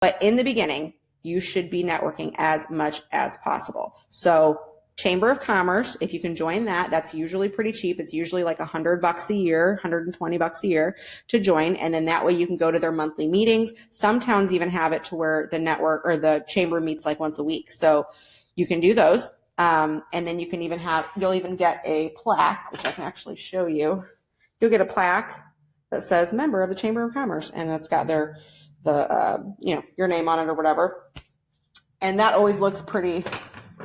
But in the beginning, you should be networking as much as possible. So Chamber of Commerce, if you can join that, that's usually pretty cheap. It's usually like a hundred bucks a year, 120 bucks a year to join. And then that way you can go to their monthly meetings. Some towns even have it to where the network or the chamber meets like once a week. So you can do those. Um, and then you can even have, you'll even get a plaque, which I can actually show you. You'll get a plaque that says member of the Chamber of Commerce and it's got their, the, uh, you know, your name on it or whatever. And that always looks pretty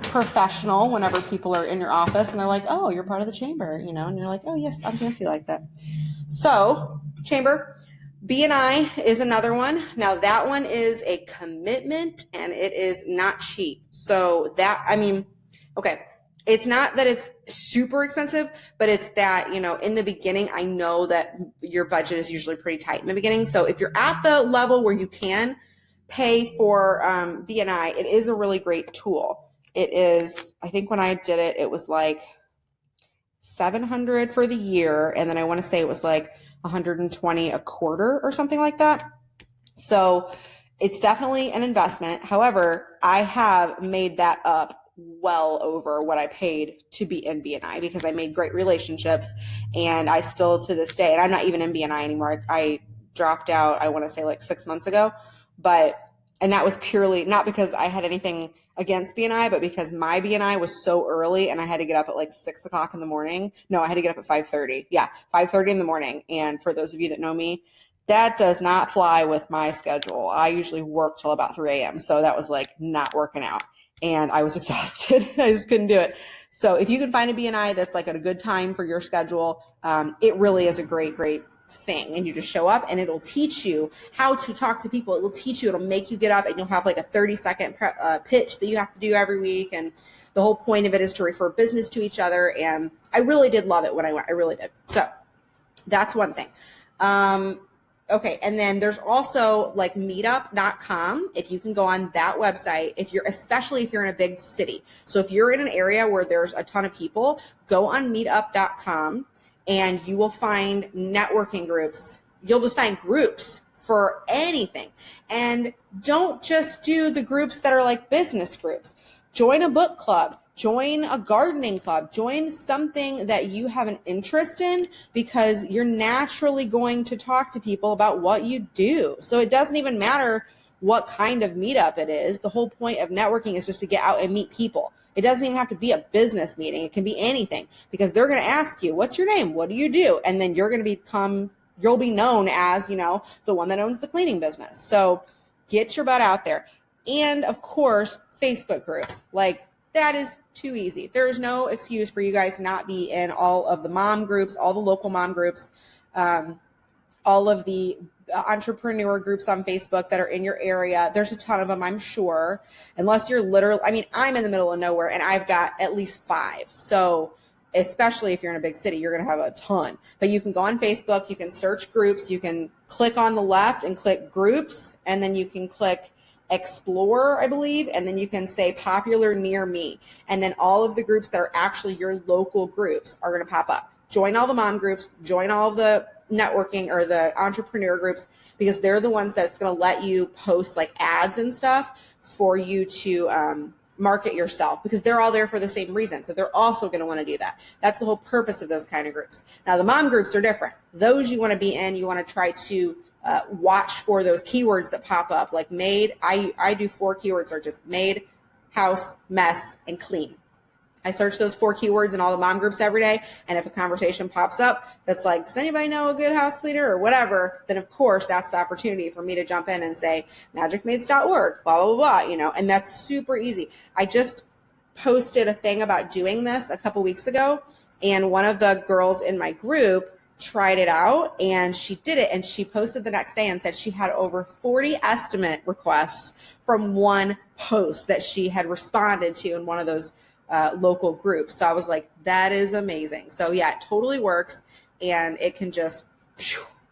professional whenever people are in your office and they're like, oh, you're part of the chamber, you know, and you're like, oh, yes, I'm fancy like that. So, chamber. BNI is another one. Now that one is a commitment and it is not cheap. So that, I mean, okay, it's not that it's super expensive, but it's that, you know, in the beginning, I know that your budget is usually pretty tight in the beginning. So if you're at the level where you can pay for um, BNI, it is a really great tool it is, I think when I did it, it was like 700 for the year. And then I want to say it was like 120 a quarter or something like that. So it's definitely an investment. However, I have made that up well over what I paid to be in BNI because I made great relationships and I still to this day, and I'm not even in BNI anymore. I, I dropped out, I want to say like six months ago, but, and that was purely not because I had anything against BNI, but because my BNI was so early and I had to get up at like six o'clock in the morning. No, I had to get up at 5.30. Yeah, 5.30 in the morning. And for those of you that know me, that does not fly with my schedule. I usually work till about 3 a.m. So that was like not working out. And I was exhausted. I just couldn't do it. So if you can find a BNI that's like at a good time for your schedule, um, it really is a great, great thing and you just show up and it'll teach you how to talk to people. It will teach you, it'll make you get up and you'll have like a 30 second uh, pitch that you have to do every week. And the whole point of it is to refer business to each other. And I really did love it when I went. I really did. So that's one thing. Um, okay. And then there's also like meetup.com. If you can go on that website, if you're, especially if you're in a big city. So if you're in an area where there's a ton of people, go on meetup.com and you will find networking groups. You'll just find groups for anything. And don't just do the groups that are like business groups. Join a book club, join a gardening club, join something that you have an interest in because you're naturally going to talk to people about what you do. So it doesn't even matter what kind of meetup it is. The whole point of networking is just to get out and meet people. It doesn't even have to be a business meeting. It can be anything because they're going to ask you, what's your name? What do you do? And then you're going to become, you'll be known as, you know, the one that owns the cleaning business. So get your butt out there. And of course, Facebook groups. Like that is too easy. There's no excuse for you guys to not be in all of the mom groups, all the local mom groups, um, all of the entrepreneur groups on Facebook that are in your area. There's a ton of them, I'm sure. Unless you're literally, I mean, I'm in the middle of nowhere and I've got at least five. So, especially if you're in a big city, you're going to have a ton. But you can go on Facebook, you can search groups, you can click on the left and click groups, and then you can click explore, I believe, and then you can say popular near me. And then all of the groups that are actually your local groups are going to pop up. Join all the mom groups, join all the networking or the entrepreneur groups because they're the ones that's going to let you post like ads and stuff for you to um, market yourself because they're all there for the same reason. So they're also going to want to do that. That's the whole purpose of those kind of groups. Now the mom groups are different. Those you want to be in, you want to try to uh, watch for those keywords that pop up like maid. I, I do four keywords are just maid, house, mess, and clean. I search those four keywords in all the mom groups every day. And if a conversation pops up that's like, does anybody know a good house cleaner or whatever, then of course that's the opportunity for me to jump in and say magicmaids.org, blah, blah, blah, blah, you know, and that's super easy. I just posted a thing about doing this a couple weeks ago. And one of the girls in my group tried it out and she did it and she posted the next day and said she had over 40 estimate requests from one post that she had responded to in one of those uh, local groups. So I was like, that is amazing. So yeah, it totally works and it can just,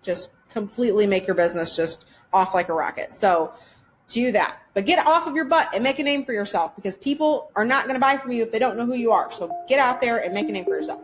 just completely make your business just off like a rocket. So do that, but get off of your butt and make a name for yourself because people are not going to buy from you if they don't know who you are. So get out there and make a name for yourself.